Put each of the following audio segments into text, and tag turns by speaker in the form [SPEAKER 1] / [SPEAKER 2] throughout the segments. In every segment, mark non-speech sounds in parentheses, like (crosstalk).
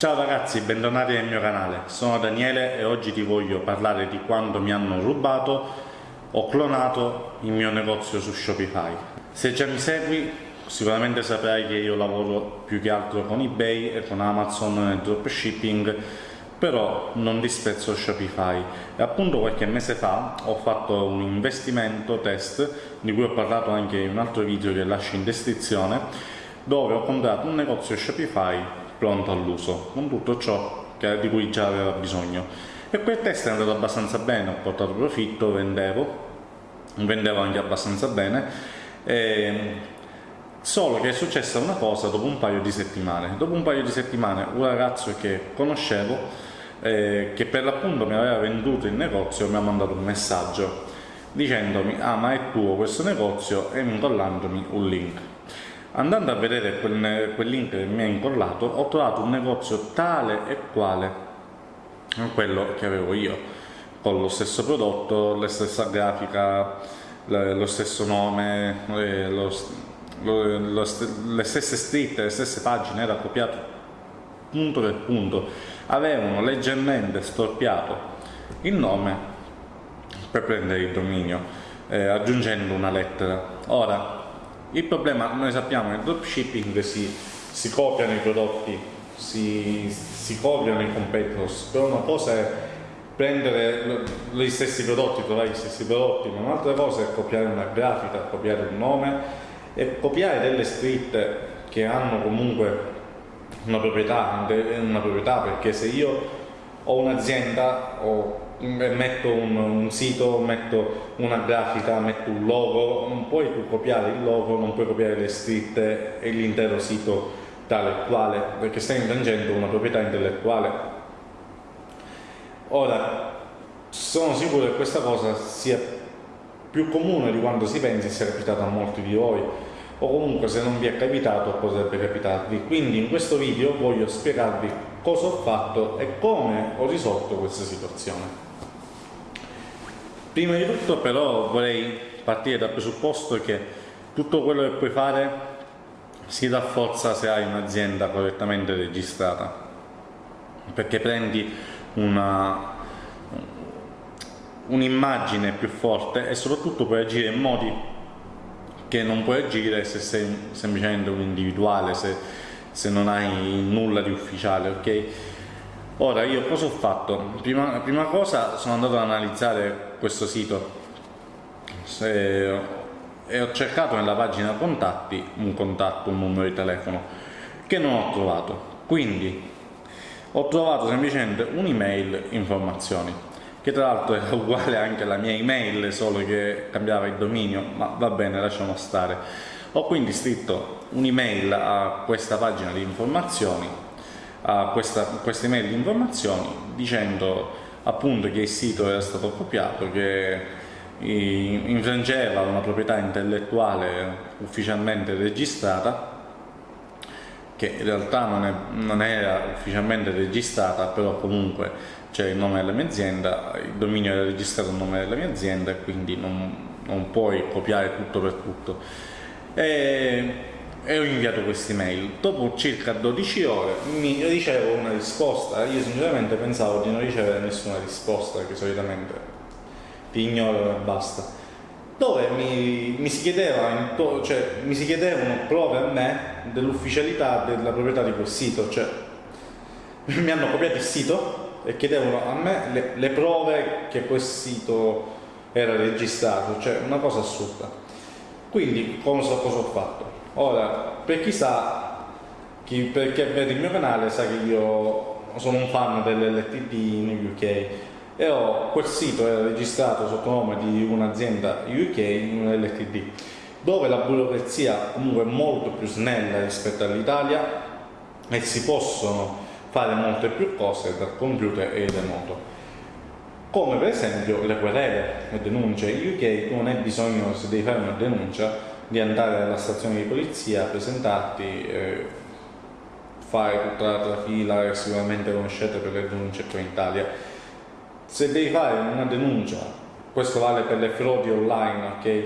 [SPEAKER 1] Ciao ragazzi, bentornati nel mio canale. Sono Daniele e oggi ti voglio parlare di quando mi hanno rubato o clonato il mio negozio su Shopify. Se già mi segui, sicuramente saprai che io lavoro più che altro con eBay e con Amazon nel dropshipping, però non disprezzo Shopify. E appunto qualche mese fa ho fatto un investimento test, di cui ho parlato anche in un altro video che lascio in descrizione, dove ho comprato un negozio Shopify pronto all'uso, con tutto ciò che, di cui già aveva bisogno. E quel test è andato abbastanza bene, ho portato profitto, vendevo, vendevo anche abbastanza bene, e, solo che è successa una cosa dopo un paio di settimane. Dopo un paio di settimane un ragazzo che conoscevo, eh, che per l'appunto mi aveva venduto il negozio, mi ha mandato un messaggio dicendomi ah ma è tuo questo negozio e incollandomi un link Andando a vedere quel, quel link che mi ha incollato, ho trovato un negozio tale e quale quello che avevo io, con lo stesso prodotto, la stessa grafica, lo stesso nome, eh, lo, lo, lo, le stesse scritte, le stesse pagine, era copiato punto per punto. Avevano leggermente storpiato il nome per prendere il dominio, eh, aggiungendo una lettera. Ora, il problema, noi sappiamo, nel dropshipping si, si copiano i prodotti, si, si copiano i competitors, però una cosa è prendere gli stessi prodotti, trovare gli stessi prodotti, ma un'altra cosa è copiare una grafica, copiare un nome e copiare delle scritte che hanno comunque una proprietà, una proprietà perché se io ho un'azienda o metto un, un, sito, metto una grafica, metto un logo, non puoi tu copiare il logo, non puoi copiare le scritte e l'intero sito tale e quale, perché stai infrangendo una proprietà intellettuale. Ora, sono sicuro che questa cosa sia più comune di quanto si pensi, sia capitata a molti di voi, o comunque se non vi è capitato potrebbe capitarvi. Quindi in questo video voglio spiegarvi cosa ho fatto e come ho risolto questa situazione. Prima di tutto però vorrei partire dal presupposto che tutto quello che puoi fare si rafforza se hai un'azienda correttamente registrata perché prendi un'immagine più forte e soprattutto puoi agire in modi che non puoi agire se sei semplicemente un individuale, se, se non hai nulla di ufficiale, ok? Ora io cosa ho fatto? Prima, prima cosa sono andato ad analizzare questo sito Se, e ho cercato nella pagina contatti un contatto, un numero di telefono che non ho trovato. Quindi ho trovato semplicemente un'email informazioni che tra l'altro era uguale anche alla mia email solo che cambiava il dominio ma va bene lasciamo stare ho quindi scritto un'email a questa pagina di informazioni a questa, questa email di informazioni dicendo appunto che il sito era stato copiato, che infrangeva una proprietà intellettuale ufficialmente registrata che in realtà non, è, non era ufficialmente registrata però comunque c'è il nome della mia azienda il dominio era registrato il nome della mia azienda e quindi non, non puoi copiare tutto per tutto e e ho inviato questa email. Dopo circa 12 ore mi ricevo una risposta. Io sinceramente pensavo di non ricevere nessuna risposta, che solitamente ti ignorano e basta. Dove mi, mi, si chiedeva, cioè, mi si chiedevano prove a me dell'ufficialità della proprietà di quel sito. Cioè, (laughs) mi hanno copiato il sito e chiedevano a me le, le prove che quel sito era registrato. Cioè, una cosa assurda. Quindi cosa, cosa ho fatto? Ora, per chi sa, chi, per chi vede il mio canale sa che io sono un fan dell'LTD in UK e ho quel sito è registrato sotto nome di un'azienda UK in un LTD dove la burocrazia comunque è molto più snella rispetto all'Italia e si possono fare molte più cose dal computer e remoto come per esempio le querele, le denunce in UK non hai bisogno se devi fare una denuncia di andare alla stazione di polizia, presentarti, eh, fare tutta la fila che sicuramente conoscete per le denunce qua in Italia. Se devi fare una denuncia, questo vale per le frodi online, ok?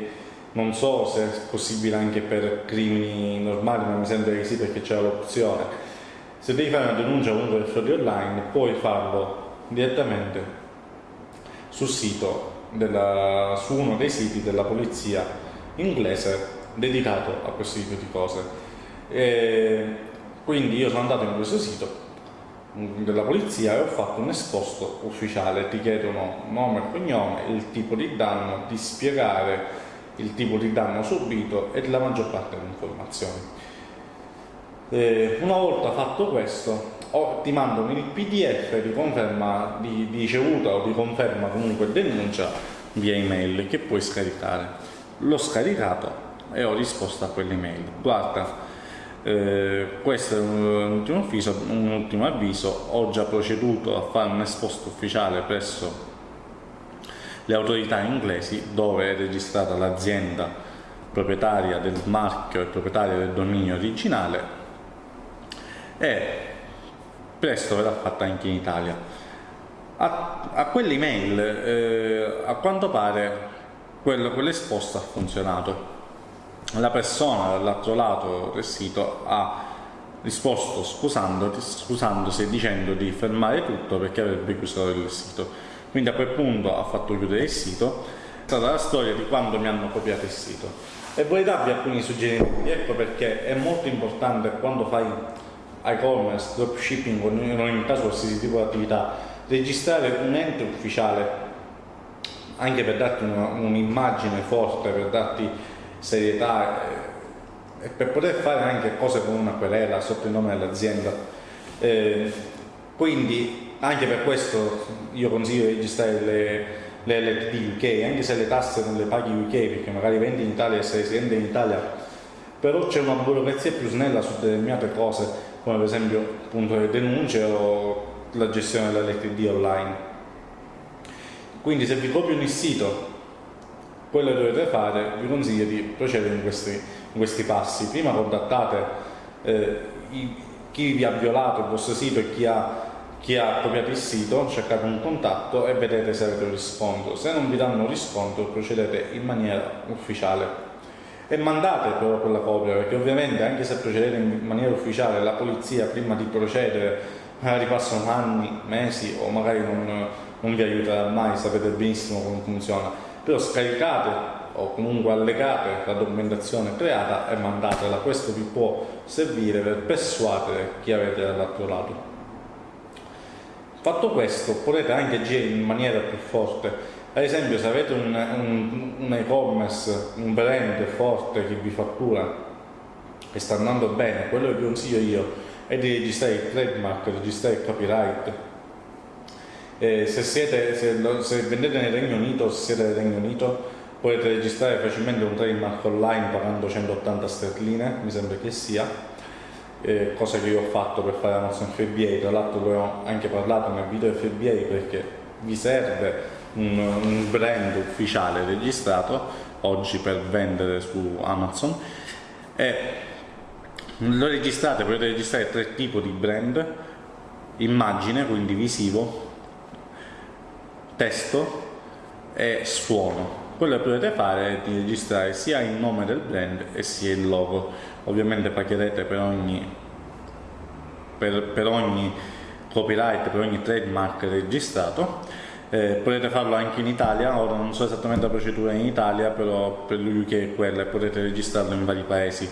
[SPEAKER 1] Non so se è possibile anche per crimini normali, ma mi sembra che sì perché c'è l'opzione. se devi fare una denuncia comunque per frodi online puoi farlo direttamente sul sito della, su uno dei siti della polizia inglese dedicato a questo tipo di cose. E quindi io sono andato in questo sito della polizia e ho fatto un esposto ufficiale, ti chiedono nome e cognome, il tipo di danno, di spiegare il tipo di danno subito e la maggior parte delle informazioni. Eh, una volta fatto questo o ti mandano il pdf di conferma di, di ricevuta o di conferma comunque denuncia via email che puoi scaricare. L'ho scaricato e ho risposto a quell'email. Guarda eh, questo è un ultimo, avviso, un ultimo avviso. Ho già proceduto a fare un esposto ufficiale presso le autorità inglesi dove è registrata l'azienda proprietaria del marchio e proprietaria del dominio originale. E presto verrà fatta anche in Italia. A, a quell'email eh, a quanto pare quello, quell'esposto ha funzionato. La persona dall'altro lato del sito ha risposto scusandosi e dicendo di fermare tutto perché avrebbe chiuso il sito. Quindi a quel punto ha fatto chiudere il sito. È stata la storia di quando mi hanno copiato il sito. E vorrei darvi alcuni suggerimenti, ecco perché è molto importante quando fai e-commerce, dropshipping o in ogni caso qualsiasi tipo di attività, registrare un ente ufficiale anche per darti un'immagine un forte, per darti serietà eh, e per poter fare anche cose con una querela sotto il nome dell'azienda. Eh, quindi anche per questo io consiglio di registrare le, le LTD UK, anche se le tasse non le paghi UK perché magari vendi in Italia e sei residente in Italia, però c'è una burocrazia più snella su determinate cose come per esempio appunto le denunce o la gestione dell'LTD online. Quindi se vi copiano il sito, quello che dovete fare, vi consiglio di procedere in questi, in questi passi. Prima contattate eh, i, chi vi ha violato il vostro sito e chi ha, chi ha copiato il sito, cercate un contatto e vedete se avete un riscontro. Se non vi danno riscontro procedete in maniera ufficiale e mandate però quella copia perché ovviamente anche se procedete in maniera ufficiale la polizia prima di procedere magari passano anni, mesi o magari non, non vi aiuterà mai, sapete benissimo come funziona. Però scaricate o comunque allegate la documentazione creata e mandatela, questo vi può servire per persuadere chi avete dall'altro lato. Fatto questo potete anche agire in maniera più forte ad esempio se avete un, un, un e-commerce, un brand forte che vi fattura e sta andando bene, quello che vi consiglio io è di registrare il trademark, registrare il copyright. Eh, se, siete, se, se, vendete nel Regno Unito, se siete nel Regno Unito, potete registrare facilmente un trademark online pagando 180 sterline, mi sembra che sia, eh, cosa che io ho fatto per fare Amazon FBA, tra l'altro ne ho anche parlato nel video FBA perché vi serve un, un brand ufficiale registrato oggi per vendere su Amazon. E lo registrate, potete registrare tre tipi di brand. Immagine, quindi visivo testo e suono. Quello che potete fare è di registrare sia il nome del brand e sia il logo. Ovviamente pagherete per ogni per, per ogni copyright per ogni trademark registrato eh, potete farlo anche in Italia, ora non so esattamente la procedura in Italia, però per l'UK è quella e potete registrarlo in vari paesi.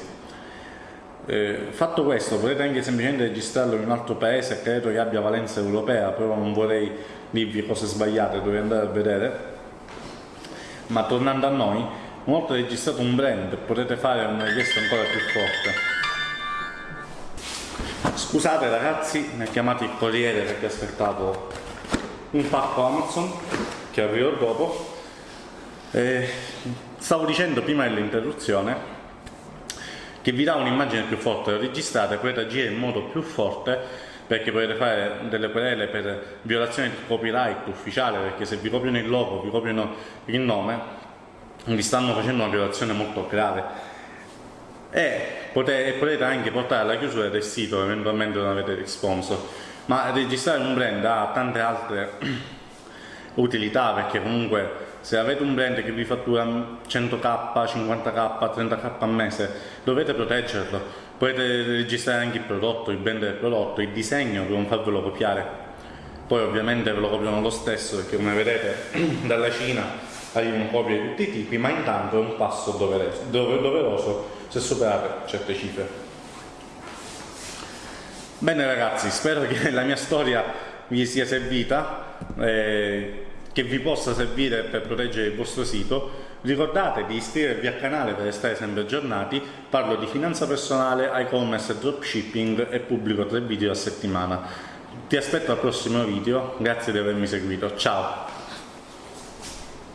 [SPEAKER 1] Eh, fatto questo, potete anche semplicemente registrarlo in un altro paese, credo che abbia valenza europea, però non vorrei dirvi cose sbagliate, dovete andare a vedere. Ma tornando a noi, una volta registrato un brand potete fare una richiesta ancora più forte. Scusate ragazzi, mi ha chiamato il corriere perché aspettavo un pacco Amazon che arrivo dopo. Eh, stavo dicendo prima dell'interruzione che vi dà un'immagine più forte. Registrate potete agire in modo più forte perché potete fare delle querele per violazione di copyright ufficiale perché se vi copiano il logo, vi copiano il nome vi stanno facendo una violazione molto grave. E potete, anche portare alla chiusura del sito eventualmente non avete risposto ma registrare un brand ha tante altre (clears throat) utilità perché comunque se avete un brand che vi fattura 100k, 50k, 30k al mese, dovete proteggerlo. Potete registrare anche il prodotto, il brand del prodotto, il disegno per non farvelo copiare. Poi ovviamente ve lo copiano lo stesso perché come vedete (clears throat) dalla Cina arrivano copie di tutti i tipi, ma intanto è un passo doveroso se superate certe cifre. Bene ragazzi, spero che la mia storia vi sia servita. Eh, che vi possa servire per proteggere il vostro sito. Ricordate di iscrivervi al canale per restare sempre aggiornati, parlo di finanza personale, e-commerce, dropshipping e pubblico tre video a settimana. Ti aspetto al prossimo video, grazie di avermi seguito, ciao!